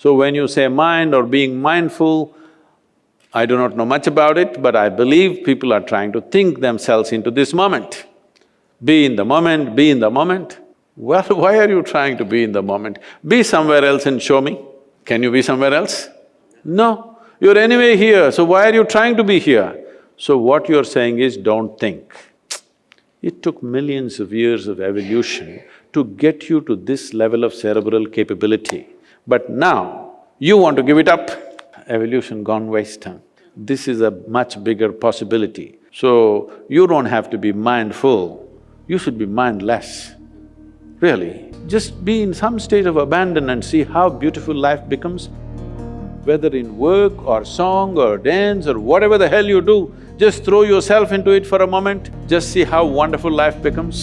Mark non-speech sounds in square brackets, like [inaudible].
So when you say mind or being mindful, I do not know much about it, but I believe people are trying to think themselves into this moment. Be in the moment, be in the moment. Well, [laughs] why are you trying to be in the moment? Be somewhere else and show me. Can you be somewhere else? No. You're anyway here, so why are you trying to be here? So what you're saying is, don't think. It took millions of years of evolution to get you to this level of cerebral capability. But now, you want to give it up, evolution gone waste. This is a much bigger possibility. So, you don't have to be mindful, you should be mindless, really. Just be in some state of abandon and see how beautiful life becomes. Whether in work or song or dance or whatever the hell you do, just throw yourself into it for a moment, just see how wonderful life becomes.